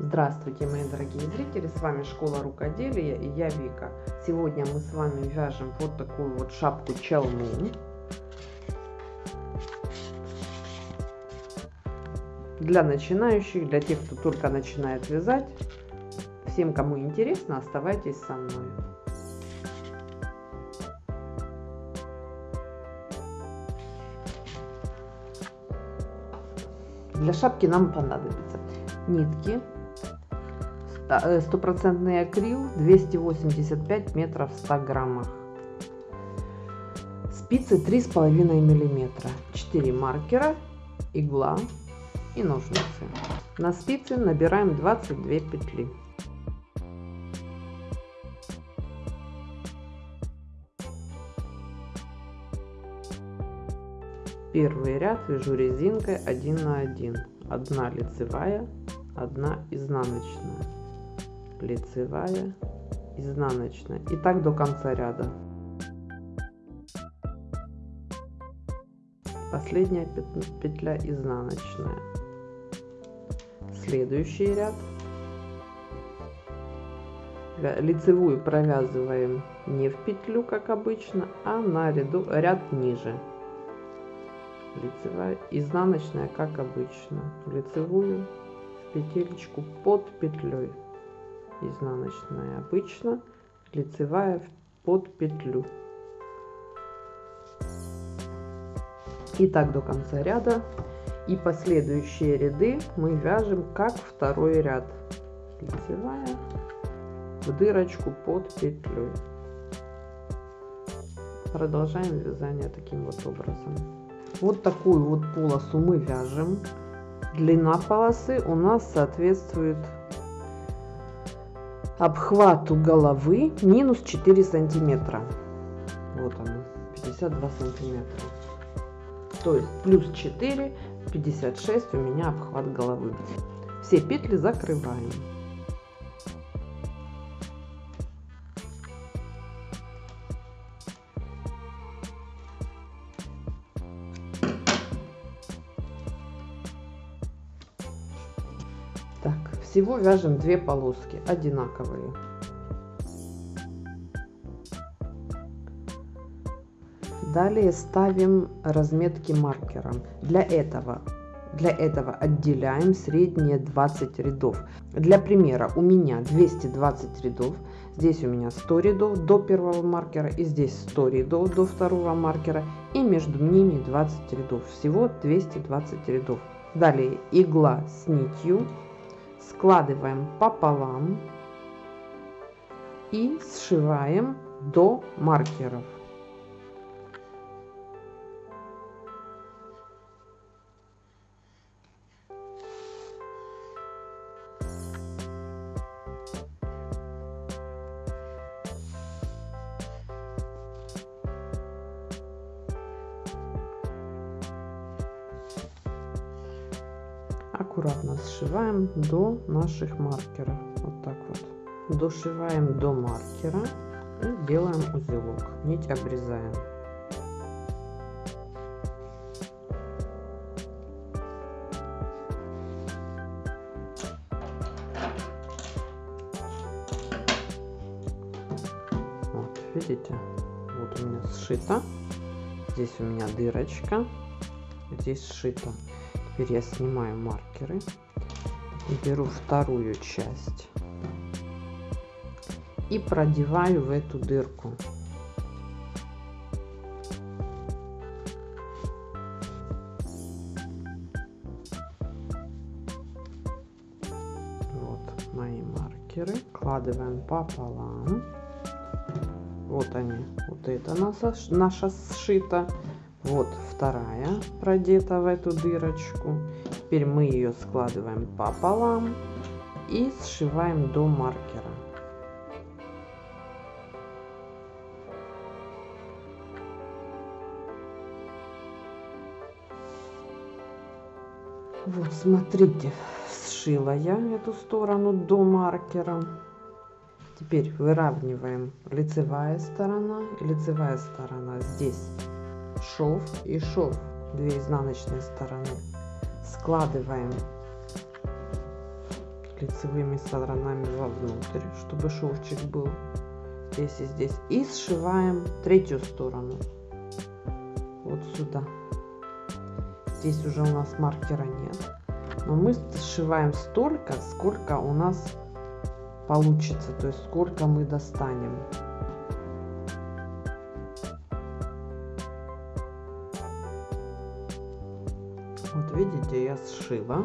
Здравствуйте, мои дорогие зрители, с вами Школа Рукоделия и я Вика. Сегодня мы с вами вяжем вот такую вот шапку челну. Для начинающих, для тех, кто только начинает вязать. Всем, кому интересно, оставайтесь со мной. Для шапки нам понадобится нитки, стопроцентный акрил 285 метров в 100 граммах спицы 3,5 миллиметра 4 маркера игла и ножницы на спицы набираем 22 петли Первый ряд вяжу резинкой 1 на 1. Одна лицевая, одна изнаночная. Лицевая, изнаночная. И так до конца ряда. Последняя петля изнаночная. Следующий ряд. Лицевую провязываем не в петлю, как обычно, а на ряду, ряд ниже лицевая изнаночная как обычно лицевую петелечку под петлей изнаночная обычно лицевая под петлю. И так до конца ряда. И последующие ряды мы вяжем как второй ряд. Лицевая в дырочку под петлей. Продолжаем вязание таким вот образом. Вот такую вот полосу мы вяжем. Длина полосы у нас соответствует обхвату головы минус 4 сантиметра. Вот она, 52 сантиметра. То есть плюс 4, 56 у меня обхват головы. Все петли закрываем. Всего вяжем две полоски одинаковые. Далее ставим разметки маркером. Для этого, для этого отделяем средние 20 рядов. Для примера у меня 220 рядов. Здесь у меня 100 рядов до первого маркера и здесь 100 рядов до второго маркера. И между ними 20 рядов. Всего 220 рядов. Далее игла с нитью складываем пополам и сшиваем до маркеров. Аккуратно сшиваем до наших маркеров. Вот так вот. Дошиваем до маркера и делаем узелок. Нить обрезаем. Вот видите? Вот у меня сшито. Здесь у меня дырочка. Здесь сшито Теперь я снимаю маркеры беру вторую часть и продеваю в эту дырку. Вот мои маркеры. Кладываем пополам. Вот они. Вот это наша, наша сшита. Вот вторая продета в эту дырочку. Теперь мы ее складываем пополам и сшиваем до маркера. Вот, смотрите, сшила я эту сторону до маркера. Теперь выравниваем лицевая сторона лицевая сторона здесь шов и шов две изнаночные стороны складываем лицевыми сторонами вовнутрь, чтобы шовчик был здесь и здесь. И сшиваем третью сторону. Вот сюда. Здесь уже у нас маркера нет. Но мы сшиваем столько, сколько у нас получится. То есть сколько мы достанем. Видите, я сшила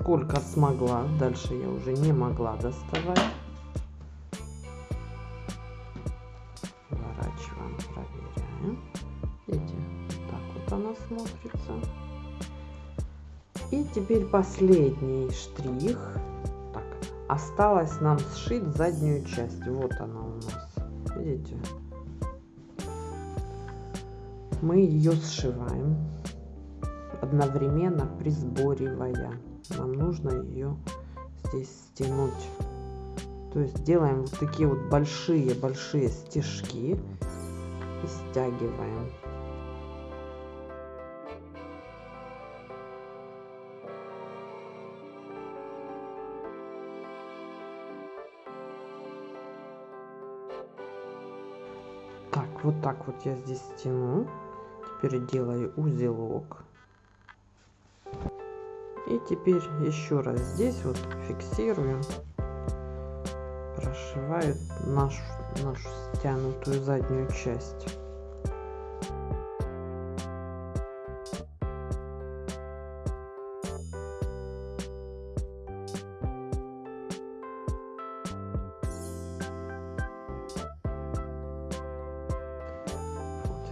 сколько смогла. Дальше я уже не могла доставать. Выворачиваем, проверяем. Видите, так вот она смотрится. И теперь последний штрих. Так, осталось нам сшить заднюю часть. Вот она у нас. Видите? Мы ее сшиваем одновременно присборивая нам нужно ее здесь стянуть. То есть делаем вот такие вот большие большие стежки и стягиваем. Так вот так вот я здесь стяну. Теперь делаю узелок и теперь еще раз здесь вот фиксируем, прошиваю нашу, нашу стянутую заднюю часть.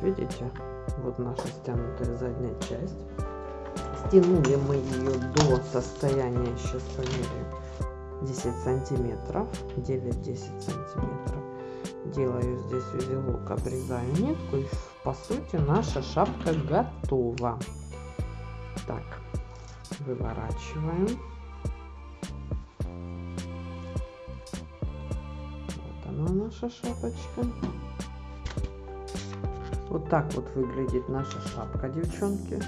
Видите, вот наша стянутая задняя часть. Стянули мы ее до состояния, сейчас померяем, 10 сантиметров, 9-10 сантиметров. Делаю здесь узелок, обрезаю нитку и по сути наша шапка готова. Так, выворачиваем. Вот она наша шапочка. Вот так вот выглядит наша шапка, девчонки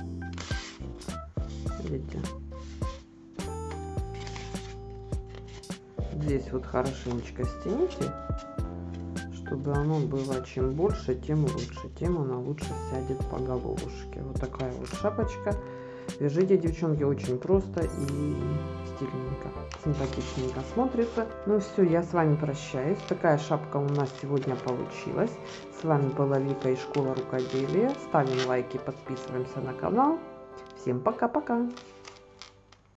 видите здесь вот хорошенечко стяните чтобы оно было чем больше тем лучше тем она лучше сядет по головушке. Вот такая вот шапочка. Вяжите девчонки очень просто и стильненько симпатичненько смотрится. Ну все я с вами прощаюсь. Такая шапка у нас сегодня получилась. С вами была вика из школы рукоделия. Ставим лайки подписываемся на канал Всем пока-пока!